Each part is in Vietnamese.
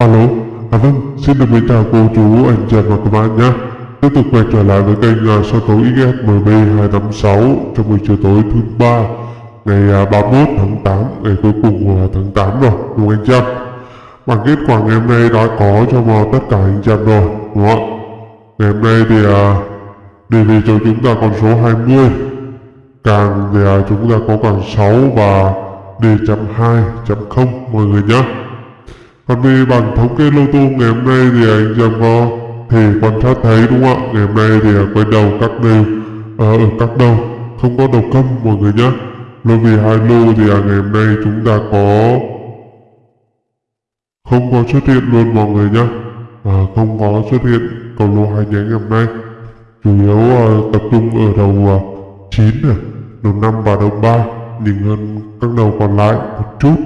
Alo, à vâng, xin được mến chào cô chú, anh chị và các bạn nhé. Tiếp tục quay trở lại với kênh uh, soi tấu XSMB256 trong buổi chiều tối thứ ba ngày à, uh, 31 tháng 8, ngày cuối cùng của tháng 8 rồi, đúng anh chàng em? Bản kết quả ngày hôm nay đã có cho vào tất cả anh chàng rồi, đúng không ạ? Ngày hôm nay thì uh, đề về cho chúng ta con số 20, càng thì uh, chúng ta có càng 6 và d chấm 2 chấm 0 mọi người nhé. Còn về bản thống kê lô tô ngày hôm nay thì anh chẳng có thể quan sát thấy đúng không ạ? Ngày hôm nay thì quay đầu các đều ờ, à, ở các đầu không có đầu câm mọi người nhé. Lô vì hai lô thì à, ngày hôm nay chúng ta có không có xuất hiện luôn mọi người nhé. À, không có xuất hiện cầu lô hai nhánh ngày hôm nay. Chủ yếu uh, tập trung ở đầu à, uh, 9 này, đầu 5 và đầu 3 nhìn hơn các đầu còn lại một chút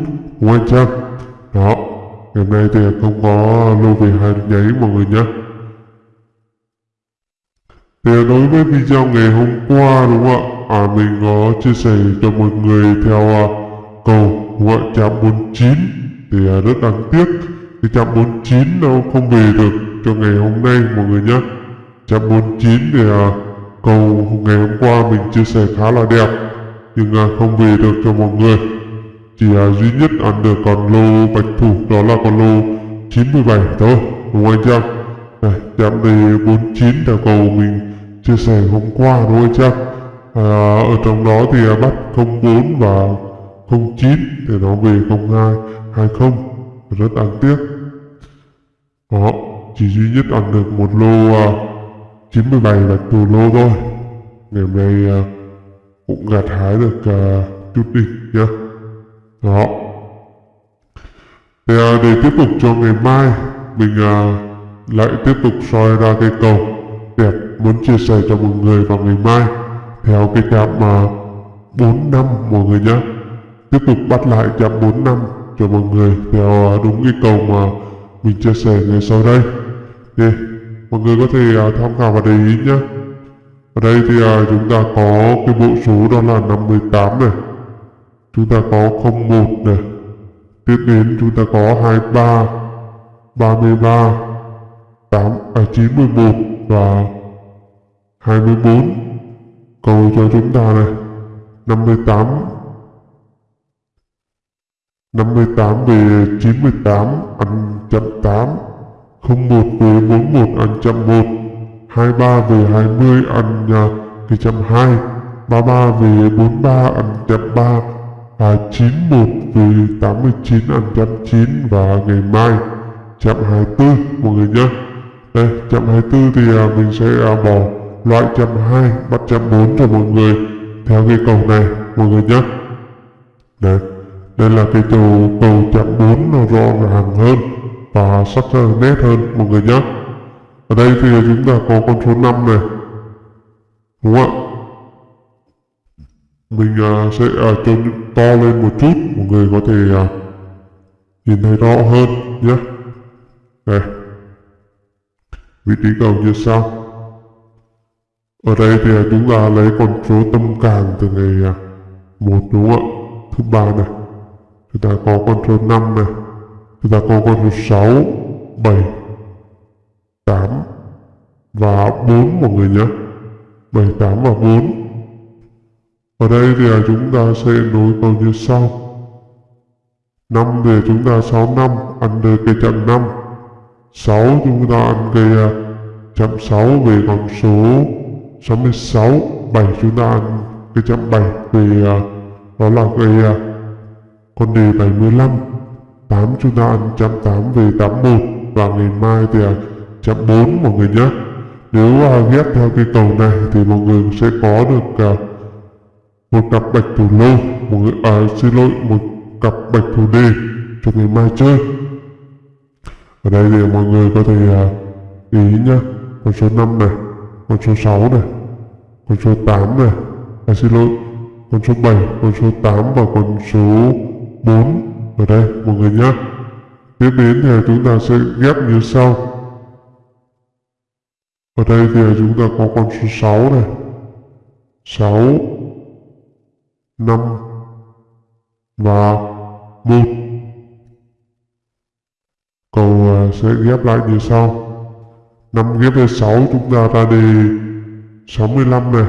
đúng chân anh? Đó, ngày hôm nay thì không có lưu về hai nháy mọi người nhé. Thì đối với video ngày hôm qua đúng không ạ? À, mình có chia sẻ cho mọi người theo uh, cầu gọi chạm 49 thì uh, rất đáng tiếc thì chạm 49 nó không về được cho ngày hôm nay mọi người nhé. Chạm 49 thì uh, cầu ngày hôm qua mình chia sẻ khá là đẹp nhưng uh, không về được cho mọi người chỉ uh, à, duy nhất ăn được con lô bạch thủ đó là con lô 97 thôi đúng không anh chị này chạm đề 49 là cầu mình chia sẻ hôm qua đúng không anh chị à, ở trong đó thì bắt 04 và 09 để nó về 02 20 rất đáng tiếc. Đó chỉ duy nhất ăn được một lô à, uh, 97 bạch thủ lô thôi. Ngày hôm nay uh, cũng gặt hái được uh, chút đỉnh nhá đó. Thì à, để tiếp tục cho ngày mai. Mình à, lại tiếp tục soi ra cây cầu đẹp muốn chia sẻ cho mọi người vào ngày mai. Theo cái chạm mà 4 năm mọi người nhé. Tiếp tục bắt lại chạm 4 năm cho mọi người theo à, đúng cái cầu mà mình chia sẻ ngày sau đây. Thì mọi người có thể à, tham khảo và để ý nhé. Ở đây thì à, chúng ta có cái bộ số đó là 58 này chúng ta có 01 này. Tiếp đến chúng ta có 23 33 8 à 91 và 24 cầu cho chúng ta này 58 58 về 98 ăn chậm 8 01 về 41 ăn chậm 1 23 về 20 ăn uh, cái chậm 2 33 về 43 ăn chậm 3 à, 91 về 89 ăn chạm 9 và ngày mai chạm 24 mọi người nhé. Đây chạm 24 thì à, mình sẽ à, bỏ loại chạm 2 bắt chạm 4 cho mọi người theo cái cầu này mọi người nhé. Đây đây là cái cầu cầu chạm 4 nó rõ ràng hơn và sắc nét hơn mọi người nhé. Ở đây thì chúng ta có con số 5 này đúng không ạ? Mình à, sẽ à, cho to lên một chút mọi người có thể à, nhìn thấy rõ hơn nhé. Đây vị trí cầu như sau. Ở đây thì à, chúng ta lấy con số tâm càng từ ngày à, một đúng không ạ? Thứ ba này. Chúng ta có con số 5 này. Chúng ta có con số 6 7 8 và 4 mọi người nhé. 7 8 và 4 ở đây thì à, chúng ta sẽ nối câu như sau. 5 thì chúng ta 6 năm, ăn được cái chậm 5. 6 chúng ta ăn cái à, chậm 6 về con số 66. 7 chúng ta ăn cái chậm 7 về đó là cái à, con đề 75. 8 chúng ta ăn chậm 8 về 81 và ngày mai thì chậm 4 mọi người nhé. Nếu ghép theo cái cầu này thì mọi người sẽ có được một cặp bạch thủ lô một người à, xin lỗi một cặp bạch thủ đề cho ngày mai chơi. Ở đây thì mọi người có thể à, ý nhá. Con số 5 này con số 6 này con số 8 này. À, xin lỗi con số 7 con số 8 và con số 4 ở đây mọi người nhé tiếp đến thì chúng ta sẽ ghép như sau. Ở đây thì chúng ta có con số 6 này. 6 5 và 1 Cầu sẽ ghép lại như sau. 5 ghép lên 6 chúng ta ra đề 65 này.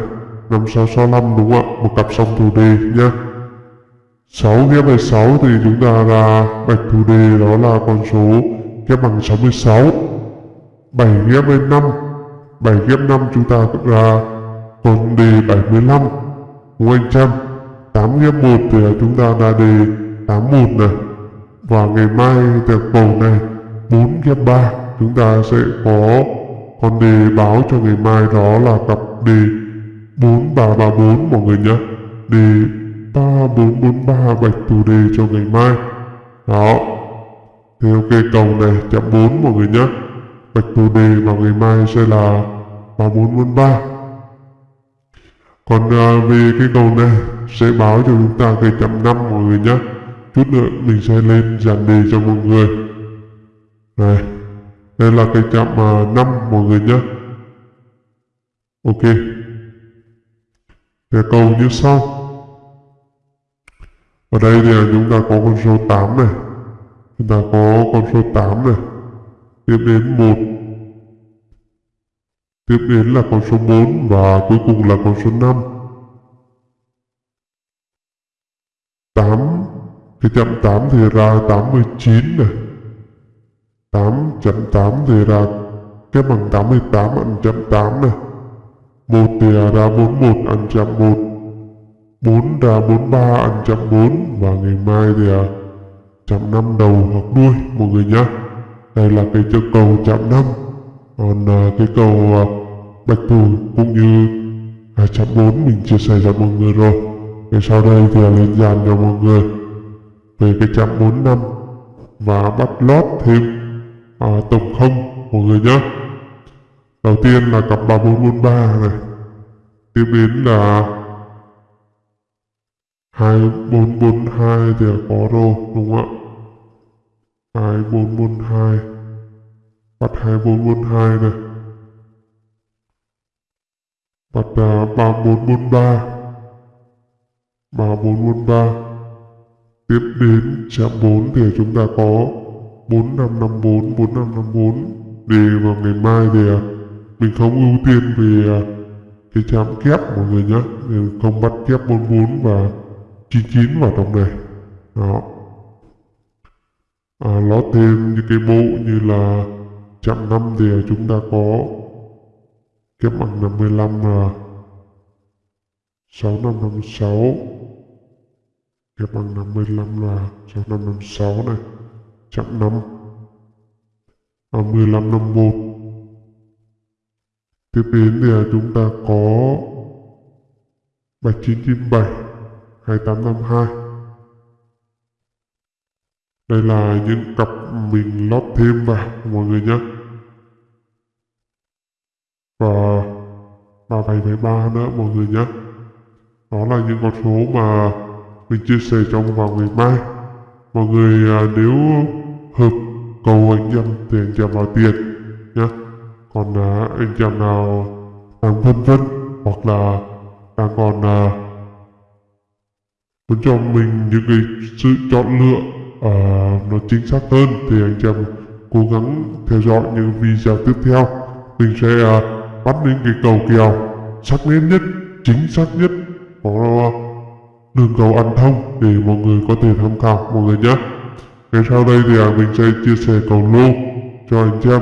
5 6 65 đúng không ạ? Một cặp song thủ đề nhé. 6 ghép lên 6 thì chúng ta ra bạch thủ đề, đó là con số ghép bằng 66. 7 ghép lên 5. 7 ghép 5 chúng ta ra con đề 75. Đúng anh Trâm? 8 ghép 1 thì chúng ta ra đề 81 này. Và ngày mai từ bầu này 4 ghép 3 chúng ta sẽ có con đề báo cho ngày mai đó là cặp đề 4334 mọi người nhé. Đề 3443 bạch thủ đề cho ngày mai. Đó. Thì ok cầu này, chạm 4 mọi người nhé. Bạch thủ đề vào ngày mai sẽ là 3443. Còn uh, về cái cầu này sẽ báo cho chúng ta cái chậm năm mọi người nhé. Chút nữa mình sẽ lên dàn đề cho mọi người. Này, đây là cái chạm uh, 5 mọi người nhé. Ok. Thì cầu như sau. Ở đây thì à, chúng ta có con số 8 này. Chúng ta có con số 8 này. Tiếp đến 1. Tiếp đến là con số 4 và cuối cùng là con số 5. 8 cái chậm 8 thì ra 89 này. 8 chậm 8 thì ra cái bằng 88 ăn chậm 8 này. 1 thì ra 41 ăn chậm 1 4 ra 43 ăn chậm 4 và ngày mai thì à, chậm 5 đầu hoặc đuôi, mọi người nhé đây là cái chân cầu chậm 5 còn à, cái cầu à, bạch thủ cũng như à, chạm 4 mình chia sẻ cho mọi người rồi. Thì sau đây thì lên dàn cho mọi người. Về cái chạm 4 năm và bắt lót thêm à, tổng không mọi người nhé. Đầu tiên là cặp 3443 này. Tiếp đến là 2442 thì có rồi đúng không ạ? 2442 mặt 24 quân 2 này. Mặt uh, 34 quân 3 34 quân 3 Tiếp đến chạm 4 thì chúng ta có 4554, 4554 Để vào ngày mai thì uh, mình không ưu tiên về uh, à, cái chạm kép mọi người nhé mình Không bắt kép 44 và 99 vào trong này. Đó. À, nó thêm những cái bộ như là Chặng 5 thì chúng ta có kép bằng 55 là 6556 Ghép bằng 55 là 6556 này. Chặng 5. À, 1551. Tiếp đến thì chúng ta có 7997 2852. Đây là những cặp mình lót thêm vào mọi người nhé. Và 3773 nữa mọi người nhé. Đó là những con số mà mình chia sẻ trong vào ngày mai. Mọi người à, nếu hợp cầu anh em thì anh em vào tiền nhé còn à, anh em nào đang phân vân hoặc là đang còn à, muốn cho mình những cái sự chọn lựa à, nó chính xác hơn thì anh em cố gắng theo dõi những video tiếp theo. Mình sẽ à, bắt lên cái cầu kèo. Sắc nét nhất chính xác nhất. Có đường cầu ăn thông để mọi người có thể tham khảo mọi người nhé. Ngay sau đây thì à, mình sẽ chia sẻ cầu lô cho anh chị em.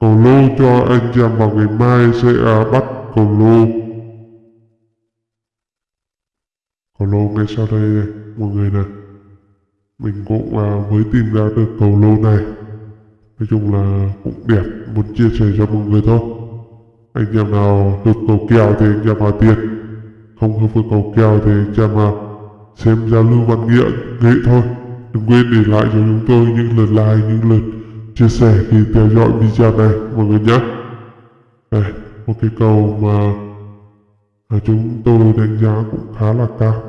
Cầu lô cho anh chị em vào ngày mai sẽ à, bắt cầu lô. Cầu lô ngay sau đây này, mọi người này. Mình cũng à, mới tìm ra được cầu lô này. Nói chung là cũng đẹp muốn chia sẻ cho mọi người thôi anh em nào hợp cầu kèo thì anh em vào tiền không hợp với cầu kèo thì chàng à, xem giao lưu văn nghĩa nghệ thôi. Đừng quên để lại cho chúng tôi những lượt like những lượt chia sẻ khi theo dõi video này mọi người nhé. Đây một cái cầu mà à, chúng tôi đánh giá cũng khá là cao.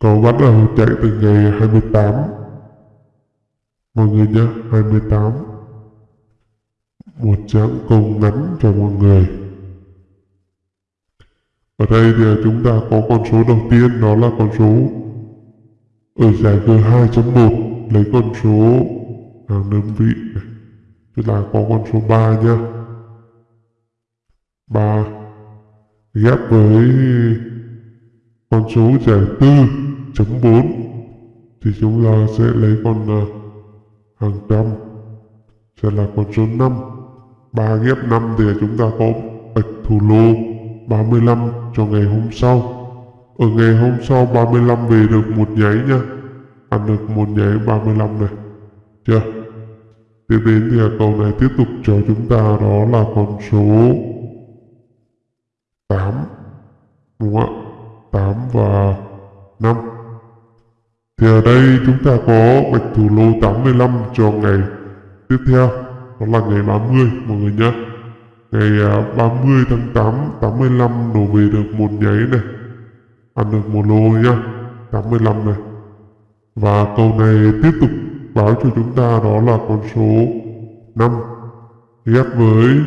Cầu bắt đầu chạy từ ngày 28 mọi người nhé 28 một dạng công ngắn cho mọi người ở đây thì chúng ta có con số đầu tiên, đó là con số ở giải G2.1 lấy con số hàng đơn vị này. Tức là có con số 3 nhá. 3 ghép với con số giải 4.4 thì chúng ta sẽ lấy con à, hàng trăm, sẽ là con số 5 3 ghép 5 thì chúng ta có bạch thủ lô 35 cho ngày hôm sau. Ở ngày hôm sau 35 về được một nháy nha. Ăn được một nháy 35 này. Chưa? Tiếp đến thì cầu này tiếp tục cho chúng ta đó là con số 8 đúng không ạ? 8 và 5 thì ở đây chúng ta có bạch thủ lô 85 cho ngày tiếp theo đó là ngày 30 mọi người nhé. Ngày à, 30 tháng 8 85 đổ về được một nháy này. Ăn được một lô nhá 85 này. Và câu này tiếp tục báo cho chúng ta đó là con số 5 ghép với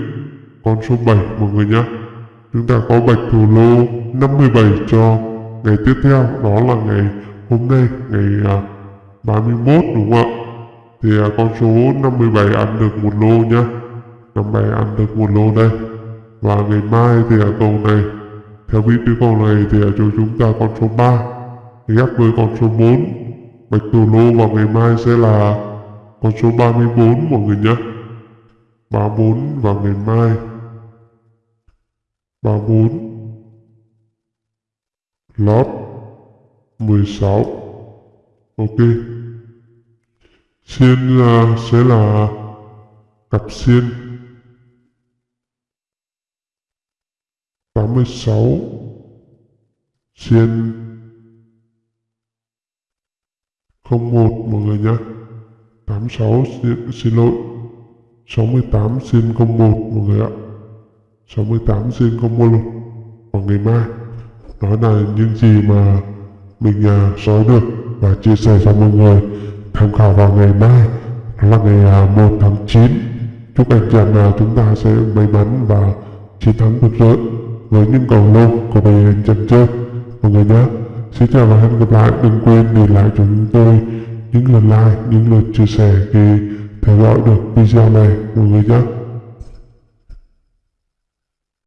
con số 7 mọi người nhé. Chúng ta có bạch thủ lô 57 cho ngày tiếp theo, đó là ngày hôm nay, ngày à, 31 đúng không ạ? Thì à, con số 57 ăn được một lô nhá. 57 ăn được một lô đây. Và ngày mai thì ở cầu này, theo vị trí cầu này thì à, ở chỗ chúng ta con số 3 ghép với con số 4 bạch tổ lô vào ngày mai sẽ là con số 34 mọi người nhé 34 vào ngày mai. 34 lót 16 ok xiên uh, ờ, sẽ là cặp xiên 86 xiên 01 mọi người nhé 86 xin, xin lỗi. 68 xin 01 mọi người ạ. 68 xin 01 vào ngày mai đó là những gì mà mình ờ, uh, nói được và chia sẻ cho mọi người tham khảo vào ngày mai, đó là ngày à, 1 tháng 9 chúc anh chị em nào chúng ta sẽ may mắn và chiến thắng rực rỡ với những cầu lô của bài hình chân chơi mọi người nhé. Xin chào và hẹn gặp lại. Đừng quên để lại cho chúng tôi những lượt like, những lượt chia sẻ khi theo dõi được video này. Mọi người nhé.